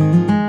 Música